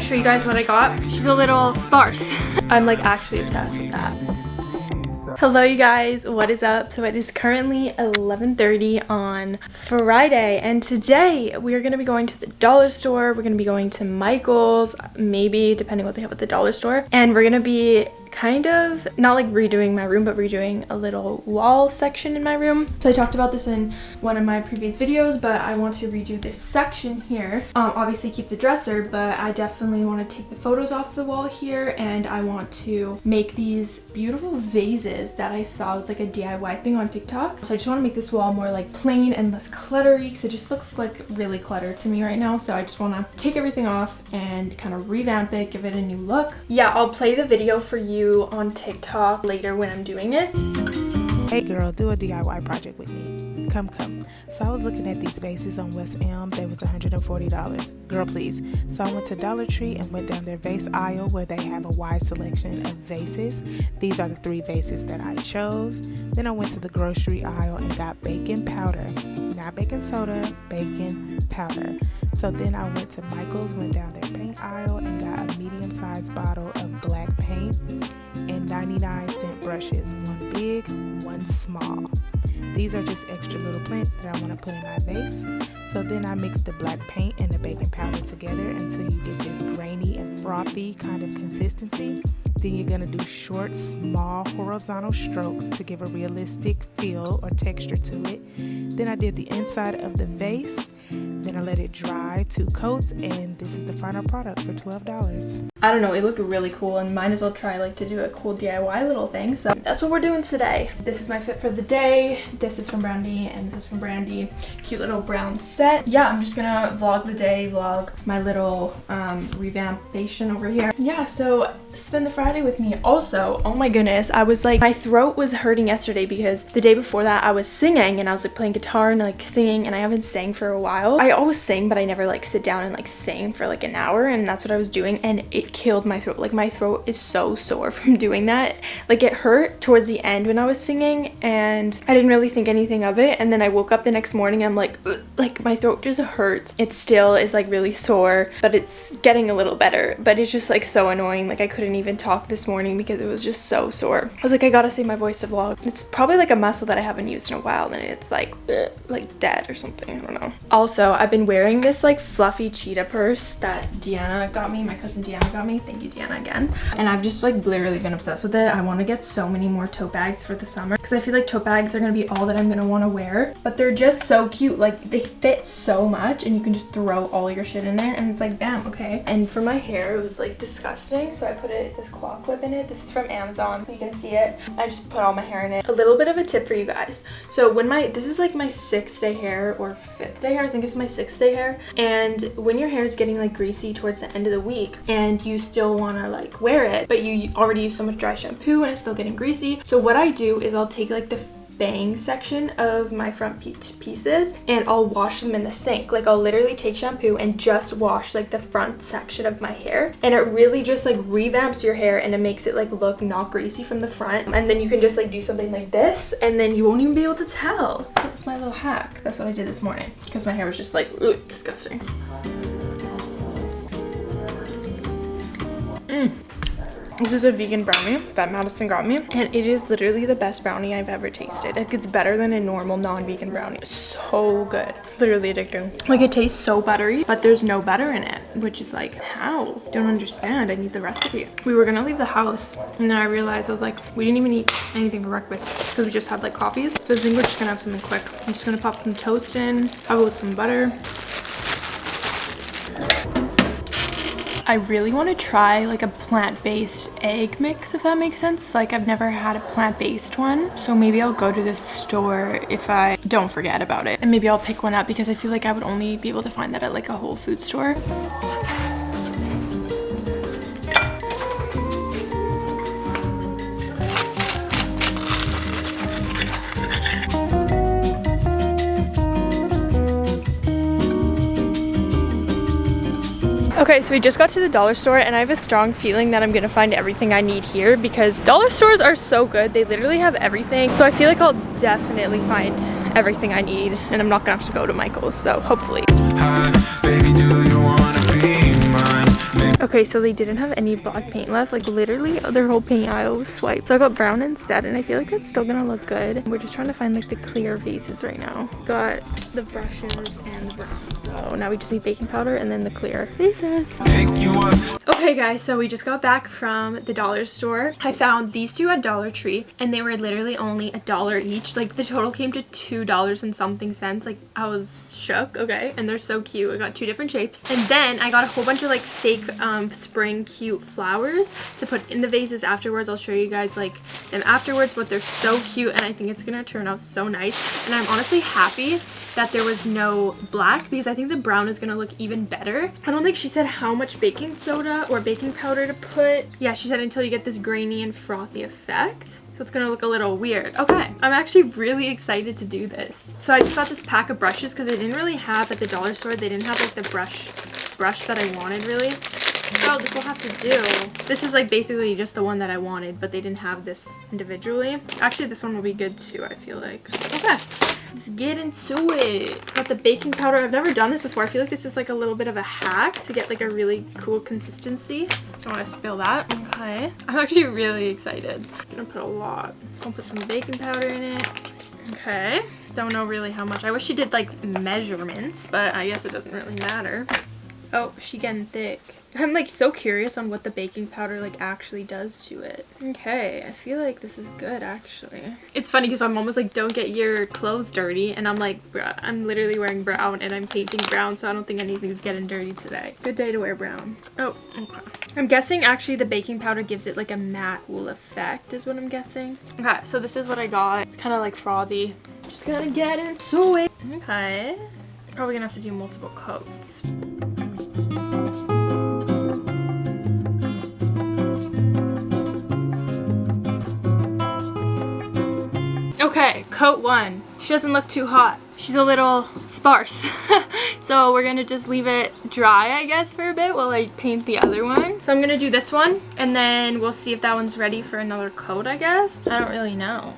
gonna show you guys what I got. She's a little sparse. I'm like actually obsessed with that. Hello you guys, what is up? So it is currently 11.30 on Friday and today we are going to be going to the dollar store. We're going to be going to Michael's, maybe depending what they have at the dollar store. And we're going to be kind of not like redoing my room but redoing a little wall section in my room. So i talked about this in one of my previous videos but i want to redo this section here. Um obviously keep the dresser but i definitely want to take the photos off the wall here and i want to make these beautiful vases that i saw. It was like a diy thing on tiktok. So i just want to make this wall more like plain and less cluttery because it just looks like really cluttered to me right now. So i just want to take everything off and kind of revamp it give it a new look. Yeah i'll play the video for you you on TikTok later when I'm doing it. Hey girl, do a DIY project with me. Come, come. So I was looking at these vases on West Elm. They was $140. Girl, please. So I went to Dollar Tree and went down their vase aisle where they have a wide selection of vases. These are the three vases that I chose. Then I went to the grocery aisle and got baking powder. Not baking soda, baking powder. So then I went to Michael's, went down their paint aisle and got a medium-sized bottle of black paint and 99 cent brushes. One big, one small. These are just extra little plants that I want to put in my vase. So then I mix the black paint and the baking powder together until you get this grainy and frothy kind of consistency. Then you're going to do short, small horizontal strokes to give a realistic feel or texture to it. Then I did the inside of the vase then I let it dry two coats and this is the final product for $12. I don't know, it looked really cool and might as well try like to do a cool DIY little thing. So that's what we're doing today. This is my fit for the day. This is from Brandy and this is from Brandy. Cute little brown set. Yeah, I'm just gonna vlog the day, vlog my little um, revampation over here. Yeah, so spend the Friday with me. Also, oh my goodness, I was like, my throat was hurting yesterday because the day before that I was singing and I was like playing guitar and like singing and I haven't sang for a while. I always sing, but I never like sit down and like sing for like an hour and that's what I was doing and it killed my throat. Like my throat is so sore from doing that. Like it hurt towards the end when I was singing and I didn't really think anything of it. And then I woke up the next morning and I'm like, like my throat just hurts. It still is like really sore, but it's getting a little better. But it's just like so annoying. Like I couldn't even talk this morning because it was just so sore. I was like, I gotta save my voice to vlog. It's probably like a muscle that I haven't used in a while and it's like, like dead or something. I don't know. Also, I've been wearing this like fluffy cheetah purse that Deanna got me. My cousin Deanna got me. Thank you, Deanna, again. And I've just like literally been obsessed with it. I want to get so many more tote bags for the summer because I feel like tote bags are to be all that I'm want to wear. But they're just so cute. Like they fit so much and you can just throw all your shit in there and it's like, bam, okay. And for my hair, it was like disgusting. So I put it this claw clip in it. This is from Amazon. You can see it. I just put all my hair in it. A little bit of a tip for you guys. So when my, this is like my sixth day hair or fifth day hair. I think it's my sixth day hair. And when your hair is getting like greasy towards the end of the week and you still still want to like wear it but you already use so much dry shampoo and it's still getting greasy so what I do is I'll take like the bang section of my front pieces and I'll wash them in the sink. Like I'll literally take shampoo and just wash like the front section of my hair. And it really just like revamps your hair and it makes it like look not greasy from the front. And then you can just like do something like this and then you won't even be able to tell. So that's my little hack. That's what I did this morning because my hair was just like disgusting This is a vegan brownie that Madison got me and it is literally the best brownie I've ever tasted. Like it's better than a normal non-vegan brownie. So good. Literally addicting. Like it tastes so buttery but there's no butter in it which is like how? Don't understand. I need the recipe. We were gonna leave the house and then I realized I was like we didn't even eat anything for breakfast because we just had like coffees. So I think we're just gonna have something quick. I'm just gonna pop some toast in, it with some butter I really want to try like a plant-based egg mix if that makes sense. Like I've never had a plant-based one. So maybe I'll go to the store if I don't forget about it. And maybe I'll pick one up because I feel like I would only be able to find that at like a Whole Food store. Okay, so we just got to the dollar store and I have a strong feeling that I'm gonna find everything I need here because dollar stores are so good. They literally have everything. So I feel like I'll definitely find everything I need and I'm not gonna have to go to Michael's, so hopefully. Hi, baby, Okay, so they didn't have any black paint left. Like literally their whole paint aisle was swiped. So I got brown instead and I feel like that's still gonna look good. We're just trying to find like the clear vases right now. Got the brushes and the brown. So now we just need baking powder and then the clear vases. Okay guys, so we just got back from the dollar store. I found these two at Dollar Tree and they were literally only a dollar each. Like the total came to two dollars and something cents. Like I was shook, okay? And they're so cute. I got two different shapes. And then I got a whole bunch of like fake um, Um, spring cute flowers to put in the vases afterwards. I'll show you guys like them afterwards, but they're so cute and I think it's gonna turn out so nice. And I'm honestly happy that there was no black because I think the brown is going to look even better. I don't think she said how much baking soda or baking powder to put. Yeah, she said until you get this grainy and frothy effect. So it's going to look a little weird. Okay, I'm actually really excited to do this. So I just got this pack of brushes because they didn't really have at the dollar store. They didn't have like the brush brush that I wanted really. So this will have to do. This is like basically just the one that I wanted, but they didn't have this individually. Actually, this one will be good too, I feel like. Okay. Let's get into it. Got the baking powder. I've never done this before. I feel like this is like a little bit of a hack to get like a really cool consistency. Don't want to spill that. Okay. I'm actually really excited. I'm gonna put a lot. I'll put some baking powder in it. Okay. Don't know really how much. I wish you did like measurements, but I guess it doesn't really matter. Oh, she getting thick. I'm like so curious on what the baking powder like actually does to it. Okay, I feel like this is good actually. It's funny because my mom was like, don't get your clothes dirty. And I'm like, I'm literally wearing brown and I'm painting brown. So I don't think anything's getting dirty today. Good day to wear brown. Oh, okay. I'm guessing actually the baking powder gives it like a matte wool effect is what I'm guessing. Okay, so this is what I got. It's kind of like frothy. Just gonna get into it. Okay. Probably gonna have to do multiple coats. Coat one. She doesn't look too hot. She's a little sparse. so we're gonna just leave it dry, I guess, for a bit while I paint the other one. So I'm gonna do this one and then we'll see if that one's ready for another coat, I guess. I don't really know.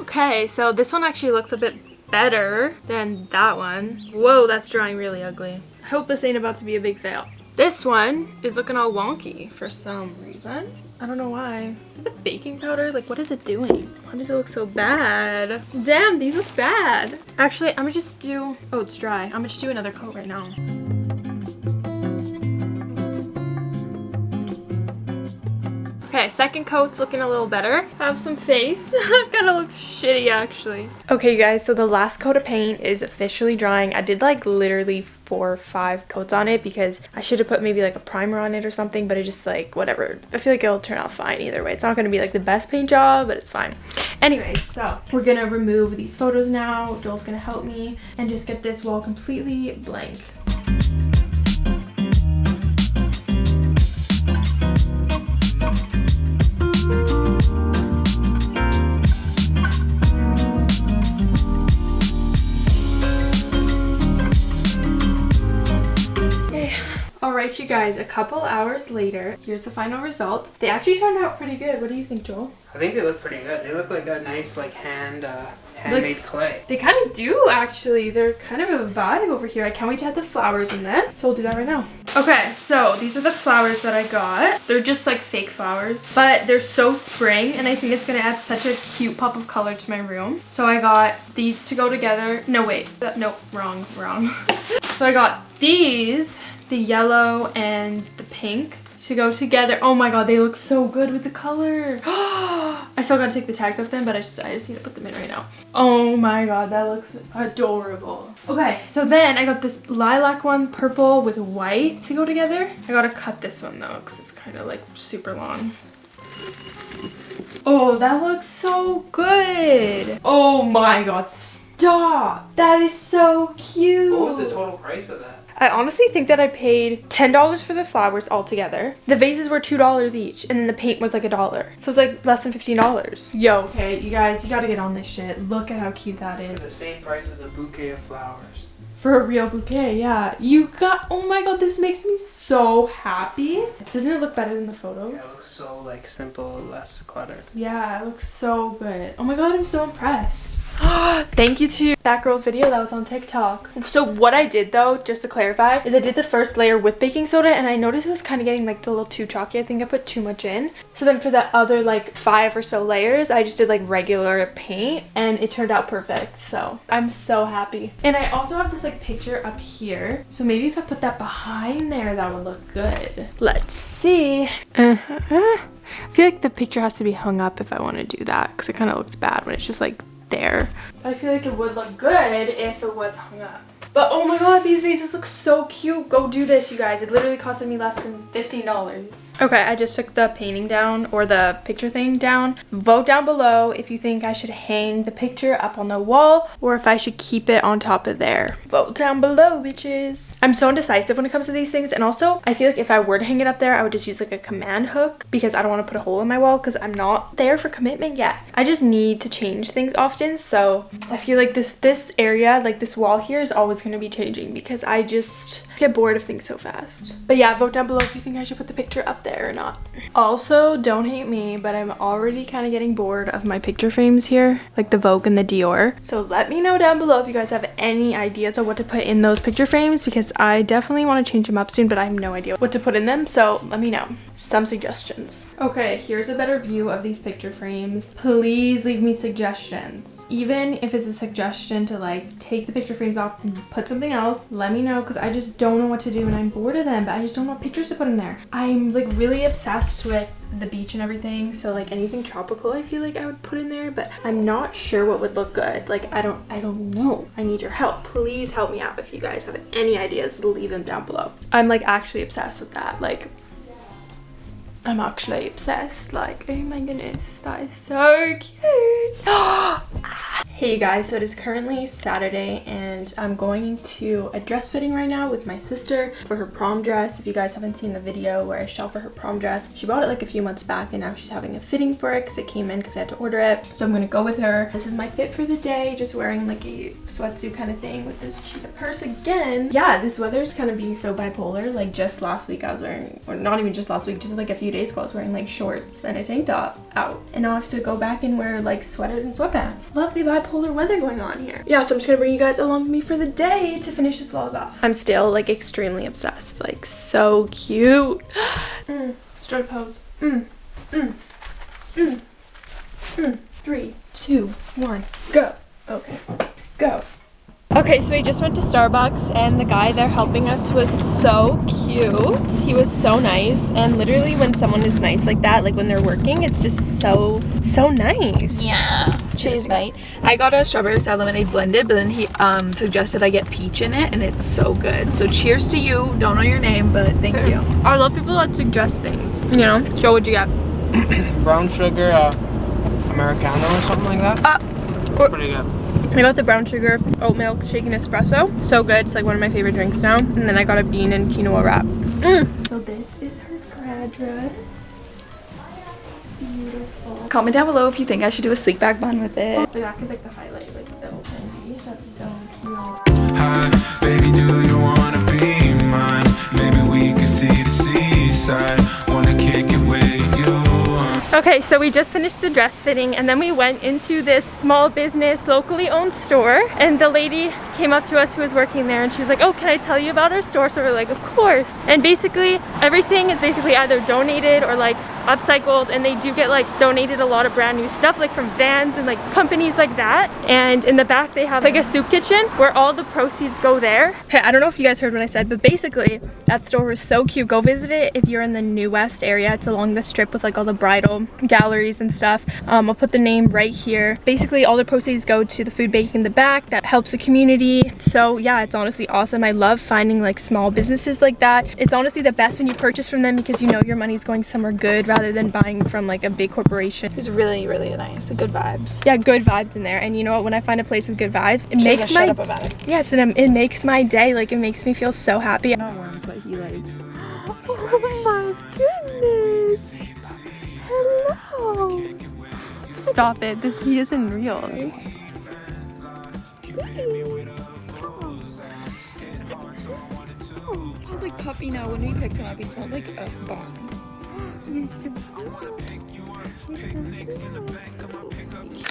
Okay, so this one actually looks a bit better than that one. Whoa, that's drying really ugly. I hope this ain't about to be a big fail. This one is looking all wonky for some reason. I don't know why. Is it the baking powder? Like, what is it doing? Why does it look so bad? Damn, these look bad. Actually, I'm gonna just do... Oh, it's dry. I'm gonna just do another coat right now. Okay, second coat's looking a little better. Have some faith. Gonna look shitty actually. Okay guys, so the last coat of paint is officially drying. I did like literally four or five coats on it because I should have put maybe like a primer on it or something, but it just like whatever. I feel like it'll turn out fine either way. It's not gonna be like the best paint job, but it's fine. Anyways, so we're gonna remove these photos now. Joel's gonna help me and just get this wall completely blank. Alright you guys, a couple hours later, here's the final result. They actually turned out pretty good. What do you think, Joel? I think they look pretty good. They look like a nice like hand uh, handmade like, clay. They kind of do actually. They're kind of a vibe over here. I can't wait to have the flowers in them. So we'll do that right now. Okay, so these are the flowers that I got. They're just like fake flowers, but they're so spring and I think it's gonna add such a cute pop of color to my room. So I got these to go together. No, wait. No, wrong, wrong. so I got these the yellow and the pink to go together. Oh my god, they look so good with the color. I still gotta take the tags off them, but I just, I just need to put them in right now. Oh my god, that looks adorable. Okay, so then I got this lilac one, purple with white to go together. I gotta cut this one though, because it's kind of like super long. Oh, that looks so good. Oh my god, stop. That is so cute. What was the total price of that? I honestly think that I paid $10 for the flowers altogether. The vases were $2 each, and then the paint was like a dollar. So it's like less than $15. Yo, okay, you guys, you gotta get on this shit. Look at how cute that is. For the same price as a bouquet of flowers. For a real bouquet, yeah. You got, oh my god, this makes me so happy. Doesn't it look better than the photos? Yeah, it looks so like simple, less cluttered. Yeah, it looks so good. Oh my god, I'm so impressed. Thank you to that girl's video that was on TikTok. So what I did though, just to clarify, is I did the first layer with baking soda and I noticed it was kind of getting like a little too chalky. I think I put too much in. So then for the other like five or so layers, I just did like regular paint and it turned out perfect. So I'm so happy. And I also have this like picture up here. So maybe if I put that behind there, that would look good. Let's see. Uh -huh. I feel like the picture has to be hung up if I want to do that because it kind of looks bad when it's just like there. I feel like it would look good if it was hung up. But oh my god, these vases look so cute. Go do this, you guys. It literally costed me less than $15. Okay, I just took the painting down or the picture thing down. Vote down below if you think I should hang the picture up on the wall or if I should keep it on top of there. Vote down below, bitches. I'm so indecisive when it comes to these things. And also, I feel like if I were to hang it up there, I would just use like a command hook because I don't want to put a hole in my wall because I'm not there for commitment yet. I just need to change things often. So I feel like this, this area, like this wall here is always going to be changing because I just get bored of things so fast. But yeah, vote down below if you think I should put the picture up there or not. Also, don't hate me, but I'm already kind of getting bored of my picture frames here, like the Vogue and the Dior. So let me know down below if you guys have any ideas of what to put in those picture frames because I definitely want to change them up soon, but I have no idea what to put in them. So let me know some suggestions. Okay, here's a better view of these picture frames. Please leave me suggestions. Even if it's a suggestion to like take the picture frames off and put something else, let me know because I just don't know what to do and I'm bored of them, but I just don't know what pictures to put in there. I'm like really obsessed with the beach and everything so like anything tropical I feel like I would put in there but I'm not sure what would look good. Like I don't I don't know. I need your help. Please help me out if you guys have any ideas. Leave them down below. I'm like actually obsessed with that. Like I'm actually obsessed like oh my goodness that is so cute ah! Hey you guys, so it is currently Saturday and I'm going to a dress fitting right now with my sister for her prom dress. If you guys haven't seen the video where I shop for her prom dress, she bought it like a few months back and now she's having a fitting for it because it came in because I had to order it. So I'm going to go with her. This is my fit for the day, just wearing like a sweatsuit kind of thing with this cheetah purse again. Yeah, this weather's kind of being so bipolar. Like just last week I was wearing, or not even just last week, just like a few days ago I was wearing like shorts and a tank top out. And now I have to go back and wear like sweaters and sweatpants. Lovely bipolar bipolar weather going on here. Yeah, so I'm just gonna bring you guys along with me for the day to finish this vlog off. I'm still like extremely obsessed, like so cute. mm, strut pose. Mm, mm, mm, mm. Three, two, one, go. Okay, go. Okay, so we just went to Starbucks and the guy there helping us was so cute. He was so nice and literally when someone is nice like that, like when they're working, it's just so, so nice. Yeah. Cheers, mate. I got a strawberry sour lemonade blended, but then he um, suggested I get peach in it and it's so good. So cheers to you. Don't know your name, but thank you. I love people that suggest things, you know? Joe, what'd you get? Brown sugar, uh, Americano or something like that. Uh, Pretty good. I got the brown sugar oat milk shaken espresso. So good. It's like one of my favorite drinks now. And then I got a bean and quinoa wrap. Mm. So this is her grad dress. Beautiful. Comment down below if you think I should do a sleek bag bun with it. The back is like the highlight, like the open That's so cute. Hi, baby, do you wanna Okay, so we just finished the dress fitting and then we went into this small business, locally owned store and the lady came up to us who was working there and she was like, oh, can I tell you about our store? So we're like, of course. And basically, everything is basically either donated or like upcycled and they do get like donated a lot of brand new stuff like from vans and like companies like that. And in the back they have like a soup kitchen where all the proceeds go there. Hey i don't know if you guys heard what i said but basically that store was so cute. Go visit it if you're in the new west area. It's along the strip with like all the bridal galleries and stuff. Um, i'll put the name right here. Basically all the proceeds go to the food bank in the back. That helps the community. So yeah it's honestly awesome. I love finding like small businesses like that. It's honestly the best when you purchase from them because you know your money's going somewhere good rather than buying from like a big corporation. It was really, really nice. Good vibes. Yeah, good vibes in there. And you know what? When I find a place with good vibes, it makes my it. yes, and it makes my day. Like it makes me feel so happy. Not worms, but he like. Oh my goodness! Hello. Stop it. This he isn't real. smells like puppy now. When we picked him up, he smelled like a bomb.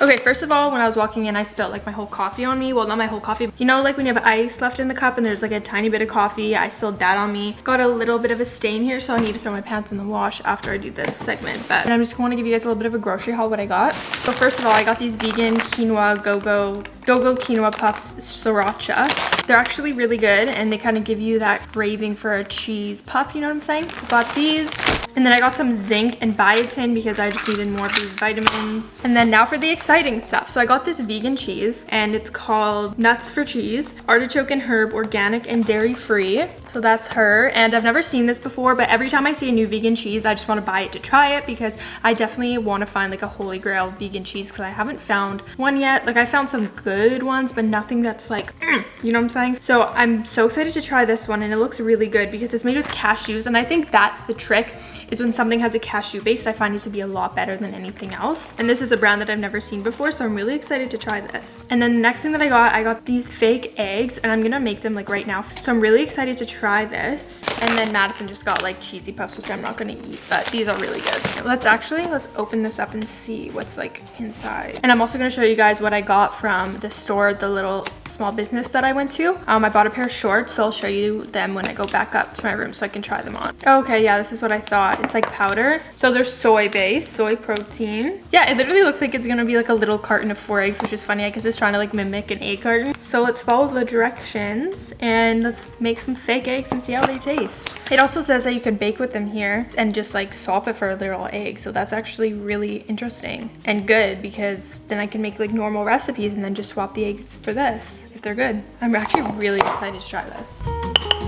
Okay, first of all, when I was walking in, I spilled like my whole coffee on me. Well, not my whole coffee. You know, like when you have ice left in the cup and there's like a tiny bit of coffee, I spilled that on me. Got a little bit of a stain here, so I need to throw my pants in the wash after I do this segment. But I'm just going to give you guys a little bit of a grocery haul what I got. So first of all, I got these vegan quinoa go-go go-go quinoa puffs sriracha. They're actually really good and they kind of give you that craving for a cheese puff, you know what I'm saying? Got these and then I got some zinc and biotin because I just needed more of these vitamins. And then now for the exciting stuff. So I got this vegan cheese and it's called Nuts for Cheese, artichoke and herb, organic and dairy free. So that's her. And I've never seen this before, but every time I see a new vegan cheese, I just want to buy it to try it because I definitely want to find like a holy grail vegan cheese because I haven't found one yet. Like I found some good ones, but nothing that's like, mm, you know what I'm saying? So I'm so excited to try this one and it looks really good because it's made with cashews and I think that's the trick is when something has a cashew base, I find it to be a lot better than anything else. And this is a brand that I've never seen before, so I'm really excited to try this. And then the next thing that I got, I got these fake eggs and I'm gonna make them like right now. So I'm really excited to try this. And then Madison just got like cheesy puffs, which I'm not gonna eat, but these are really good. Let's actually, let's open this up and see what's like inside. And I'm also gonna show you guys what I got from the store, the little small business that I went to. Um, I bought a pair of shorts, so I'll show you them when I go back up to my room so I can try them on. Okay, yeah, this is what I thought. It's like powder. So there's soy base, soy protein. Yeah, it literally looks like it's gonna be like a little carton of four eggs, which is funny I guess it's trying to like mimic an egg carton. So let's follow the directions and let's make some fake eggs and see how they taste. It also says that you can bake with them here and just like swap it for a little egg. So that's actually really interesting and good because then I can make like normal recipes and then just swap the eggs for this if they're good. I'm actually really excited to try this.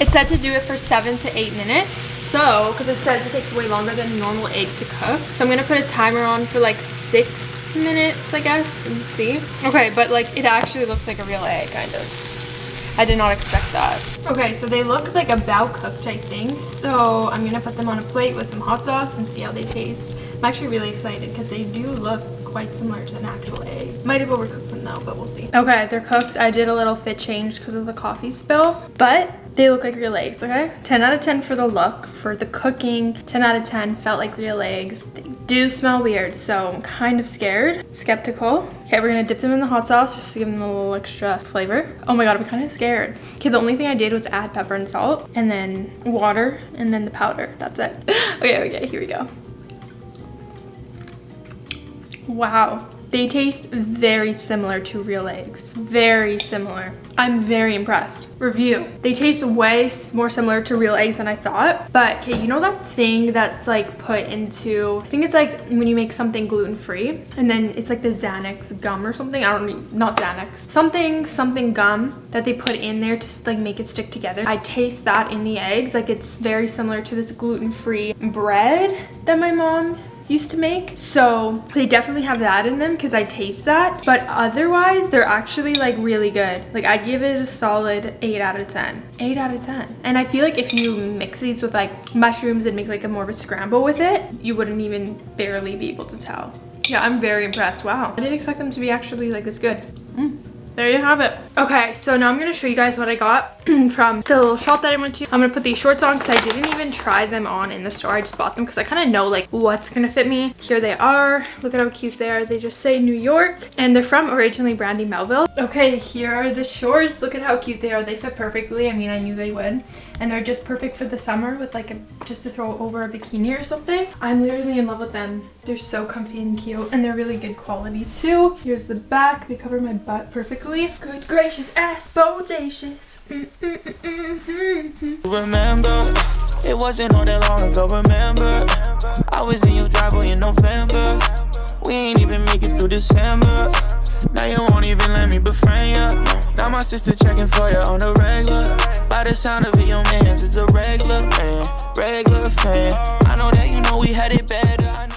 It said to do it for seven to eight minutes. So, because it says it takes way longer than normal egg to cook. So I'm gonna put a timer on for like six minutes, I guess, and see. Okay, but like it actually looks like a real egg, kind of. I did not expect that. Okay, so they look like about cooked, I think. So I'm gonna put them on a plate with some hot sauce and see how they taste. I'm actually really excited because they do look quite similar to an actual egg. Might have overcooked them though, but we'll see. Okay, they're cooked. I did a little fit change because of the coffee spill, but they look like real eggs, okay? 10 out of 10 for the look. For the cooking, 10 out of 10 felt like real eggs. They do smell weird, so I'm kind of scared, skeptical. Okay, we're gonna dip them in the hot sauce just to give them a little extra flavor. Oh my god, I'm kind of scared. Okay, the only thing I did was add pepper and salt, and then water, and then the powder. That's it. okay, okay, here we go. Wow. They taste very similar to real eggs. Very similar. I'm very impressed. Review. They taste way more similar to real eggs than I thought. But, okay, you know that thing that's like put into, I think it's like when you make something gluten-free and then it's like the Xanax gum or something. I don't not Xanax. Something, something gum that they put in there to like make it stick together. I taste that in the eggs. Like it's very similar to this gluten-free bread that my mom used to make. So they definitely have that in them because I taste that. But otherwise, they're actually like really good. Like I give it a solid 8 out of 10. 8 out of 10. And I feel like if you mix these with like mushrooms and make like a more of a scramble with it, you wouldn't even barely be able to tell. Yeah, I'm very impressed. Wow. I didn't expect them to be actually like this good. There you have it. Okay, so now I'm going to show you guys what I got from the little shop that I went to. I'm going to put these shorts on because I didn't even try them on in the store. I just bought them because I kind of know like what's going to fit me. Here they are. Look at how cute they are. They just say New York and they're from originally Brandy Melville. Okay, here are the shorts. Look at how cute they are. They fit perfectly. I mean, I knew they would. And they're just perfect for the summer with like a, just to throw over a bikini or something. I'm literally in love with them. They're so comfy and cute and they're really good quality too. Here's the back. They cover my butt perfectly Good gracious, ass bodacious. Mm -mm -mm remember, it wasn't all that long ago, remember. I was in your driveway in November. We ain't even make it through December. Now you won't even let me befriend you. Now my sister checking for you on the regular. By the sound of it, your man's is a regular man, regular fan. I know that you know we had it better.